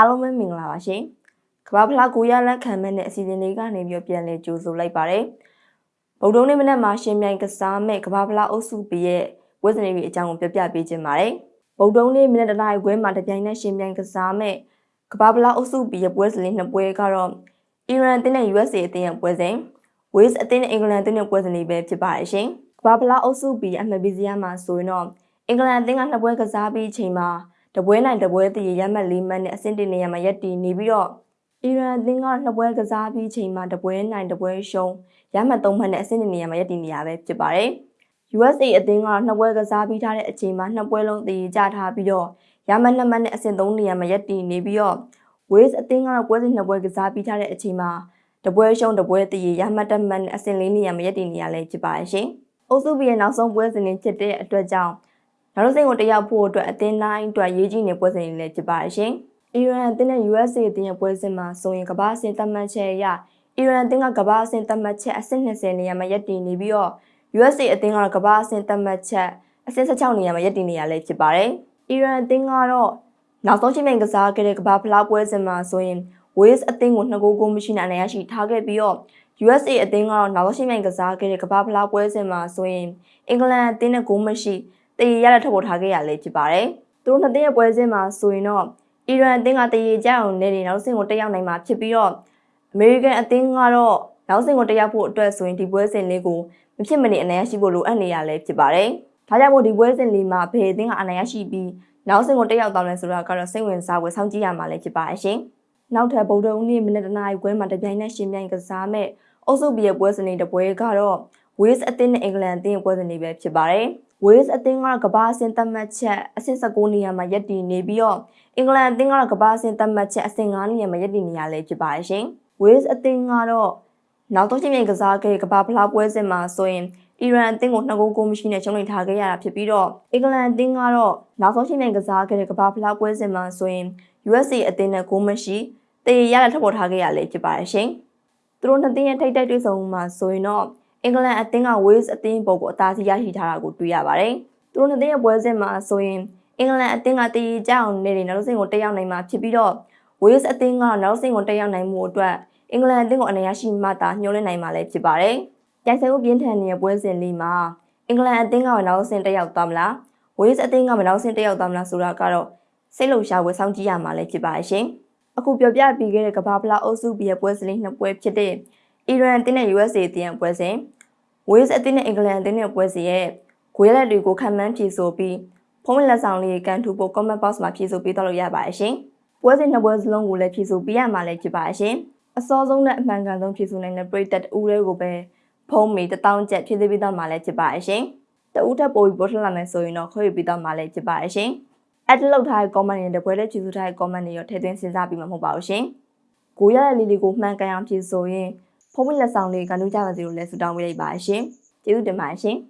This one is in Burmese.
အားလုံးပဲမင်္ဂလာပါရှင်ကဘာဖလားကိုရလက်ခံမဲ့တဲ့အစီအစဉ်လေးကနေပြီးပြန်လဲကြိုဆိုလိုက်ပါတယ်ဗုဒ္ဓနေ့မနက်မှာရှင်မြိုင်ကစားမဲ့ကဘာဖလားအုပ်စုပရဲ့ဝက်စနေတွေအကြောင်းကိုပြပြပေးခြင်းပါတယ်ဗုဒ္ဓနေ့မနက်တနားရီခွဲမှာတပြိုင်နက်ရှင်မြိုင်ကစားမဲ့ကဘာဖလားအုပ်စုပရဲ့ပွဲစဉ်လေးနှစ်ပွဲကတော့အီရန်အသင်းနဲ့ USA အသင်းရဲ့ပွဲစဉ် Wales အသင်းနဲ့အင်္ဂလန်အသင်းရဲ့ပွဲစဉ်လေးပဲဖြစ်ပါတယ်ရှင်ကဘာဖလားအုပ်စုပအမှတ်ပေးစရာမှာဆိုရင်တော့အင်္ဂလန်အသင်းကနှစ်ပွဲကစားပြီးချိန်မှာ တပွဲနိုင်တပွဲတည်ရမှတ်၄မှတ်နဲ့အဆင့်တင်နေရမှာရက်တည်နေပြီးတော့အီရန်အသင်းကနှစ်ပွဲကစားပြီးချိန်မှာတပွဲနိုင်တပွဲရှုံးရမှတ်၃မှတ်နဲ့အဆင့်တင်နေရမှာရက်တည်နေရပဲဖြစ်ပါတယ်။ USA အသင်းကနှစ်ပွဲကစားပြီးထားတဲ့အချိန်မှာနှစ်ပွဲလုံးတည်ကြထားပြီးတော့ရမှတ်၂မှတ်နဲ့အဆင့်၃နေရမှာရက်တည်နေပြီးတော့ Wales အသင်းကပွဲစဉ်နှစ်ပွဲကစားပြီးထားတဲ့အချိန်မှာတပွဲရှုံးတပွဲတည်ရမှတ်တမှတ်နဲ့အဆင့်၄နေရမှာရက်တည်နေရလဲဖြစ်ပါတယ်ရှင်။အုပ်စုဘီရဲ့နောက်ဆုံးပွဲစဉ်တွေဖြစ်တဲ့အတွက်ကြောင့် နောက်တစ်စိတ်ကိုတယောက်ဖို့အတွက်အသင်းတိုင်းအတွက်ရေးကြီးနေပွဲစဉ်တွေလည်းဖြစ်ပါရှင်။အီရန်အသင်းနဲ့ USA အသင်းရဲ့ပွဲစဉ်မှာဆိုရင်ကမ္ဘာအဆင့်သတ်မှတ်ချက်အရအီရန်အသင်းကကမ္ဘာအဆင့်သတ်မှတ်ချက်အဆင့်20နေရာမှာရပ်တည်နေပြီးတော့ USA အသင်းကတော့ကမ္ဘာအဆင့်သတ်မှတ်ချက်အဆင့်16နေရာမှာရပ်တည်နေရလဲဖြစ်ပါတယ်။အီရန်အသင်းကတော့နောက်ဆုံးချိန်မြင်ကစားခဲ့တဲ့ကမ္ဘာဖလားပွဲစဉ်မှာဆိုရင် Wales အသင်းကို2ဂိုးကိုမရှိနိုင်ရရှိထားခဲ့ပြီးတော့ USA အသင်းကတော့နောက်ဆုံးချိန်မြင်ကစားခဲ့တဲ့ကမ္ဘာဖလားပွဲစဉ်မှာဆိုရင်အင်္ဂလန်အသင်းနဲ့ဂိုးမရှိ တည်ရရထုတ်ပေါ်ထားခဲ့ရလေဖြစ်ပါတယ်။သူတို့နှစ်သင်းရဲ့ပွဲစဉ်မှာဆိုရင်တော့အီရန်အသင်းကတည်ရကြအောင်နေနေနောက်ဆင့်ကိုတက်ရောက်နိုင်မှာဖြစ်ပြီးတော့အမေရိကန်အသင်းကတော့နောက်ဆင့်ကိုတက်ရောက်ဖို့အတွက်ဆိုရင်ဒီပွဲစဉ်လေးကိုမဖြစ်မနေအနိုင်ရရှိဖို့လိုအပ်နေရလဲဖြစ်ပါတယ်။ဒါကြောင့်မို့ဒီပွဲစဉ်လေးမှာဘယ်အသင်းကအနိုင်ရရှိပြီးနောက်ဆင့်ကိုတက်ရောက်သွားလဲဆိုတာကတော့စိတ်ဝင်စားဖို့စောင့်ကြည့်ရမှာလည်းဖြစ်ပါရှင်။နောက်ထပ်ဗုဒ္ဓဦးနေ့မိနစ်တနာရီခွဲမှာတပြိုင်နက်ရှင်ပြိုင်ကစားမဲ့အုပ်စုဘီရဲ့ပွဲစဉ်လေးတစ်ပွဲကတော့ Wales အသင်းနဲ့အင်္ဂလန်အသင်းရဲ့ပွဲစဉ်လေးပဲဖြစ်ပါတယ်။ Wales အသင်းကကမ္ဘာအဆင့်သတ်မှတ်ချက်အဆင့်19နေရာမှာရပ်တည်နေပြီးတော့အင်္ဂလန်အသင်းကတော့ကမ္ဘာအဆင့်သတ်မှတ်ချက်အဆင့်9နေရာမှာရပ်တည်နေရလဲဖြစ်ပါတယ်ရှင်။ Wales အသင်းကတော့နောက်ဆုံးချိန်မြင်ကစားခဲ့ကမ္ဘာဖလားပွဲစဉ်မှာဆိုရင်အီရန်အသင်းကိုနှစ်ဂိုးကိုမရှိနဲ့ရှုံးနိထားခဲ့ရတာဖြစ်ပြီးတော့အင်္ဂလန်အသင်းကတော့နောက်ဆုံးချိန်မြင်ကစားခဲ့တဲ့ကမ္ဘာဖလားပွဲစဉ်မှာဆိုရင် USA အသင်းနဲ့ဂိုးမရှိတည်ရရထပ်ပေါ်ထားခဲ့ရလဲဖြစ်ပါတယ်ရှင်။သူတို့နှစ်သင်းရဲ့ထိပ်တိုက်တွေ့ဆုံမှုမှာဆိုရင်တော့ အင်္ဂလန်အသင်းက Wales အသင်းပုံကိုအသာစီးရရှိထားတာကိုတွေ့ရပါတယ်။သူတို့နှစ်သင်းရဲ့ပွဲစဉ်မှာဆိုရင်အင်္ဂလန်အသင်းကတည်ကြအောင်နေနေနောက်ဆုံးကိုတက်ရောက်နိုင်မှာဖြစ်ပြီးတော့ Wales အသင်းကနောက်ဆုံးကိုတက်ရောက်နိုင်မှုအတွက်အင်္ဂလန်အသင်းကိုအနေရရှိမှသာညှိုးလင်းနိုင်မှာလည်းဖြစ်ပါတယ်။ကြိုက်ဆဲကိုပြင်းထန်နေတဲ့ပွဲစဉ်လေးမှာအင်္ဂလန်အသင်းကနောက်ဆုံးတက်ရောက်သွားမလား။ Wales အသင်းကနောက်ဆုံးတက်ရောက်သွားမလားဆိုတာကတော့စိတ်လုံရှားဝယ်ဆောင်ကြည့်ရမှာလည်းဖြစ်ပါရှင်။အခုပြောပြပြီးခဲ့တဲ့ကဘာဖလားအုပ်စုဘီရဲ့ပွဲစဉ်လေးနှစ်ပွဲဖြစ်တဲ့ အီရန်အသင်းနဲ့ USA အသင်းရဲ့ပွဲစဉ် Wales အသင်းနဲ့အင်္ဂလန်အသင်းရဲ့ပွဲစဉ်ရဲ့ဂွေးလက်တွေကိုခံမှန်းဖြေဆိုပြီးဖုံးလက်ဆောင်လေးကန်ထူဖို့ comment box မှာဖြေဆိုပေးတော့လို့ရပါတယ်ရှင်။ပွဲစဉ်နှစ်ပွဲစလုံးကိုလည်းဖြေဆိုပေးရမှာလည်းဖြစ်ပါရှင်။အစောဆုံးနဲ့အမှန်ကန်ဆုံးဖြေဆိုနိုင်တဲ့ပရိသတ်တူတွေကိုပဲဖုံးမီတထောင်ကျက်ဖြည့်သိပေးတော့မှာလည်းဖြစ်ပါရှင်။တဦးထပ်ပို့ပြီးပို့ထလာမယ်ဆိုရင်တော့ခွင့်ပြုပေးတော့မှာလည်းဖြစ်ပါရှင်။ add လောက်ထားတဲ့ comment တွေနဲ့ပွဲတဲ့ဖြေဆိုထားတဲ့ comment တွေရောထည့်သွင်းစဉ်းစားပြီးမှမဟုတ်ပါဘူးရှင်။ကိုရတဲ့လေးလေးကိုမှန်ကန်အောင်ဖြေဆိုရင် ဖုံးမလက်ဆောင်လေးကနူးကြပါစေလို့လည်းဆုတောင်းပေးလိုက်ပါရှင်။ကျေးဇူးတင်ပါတယ်ရှင်။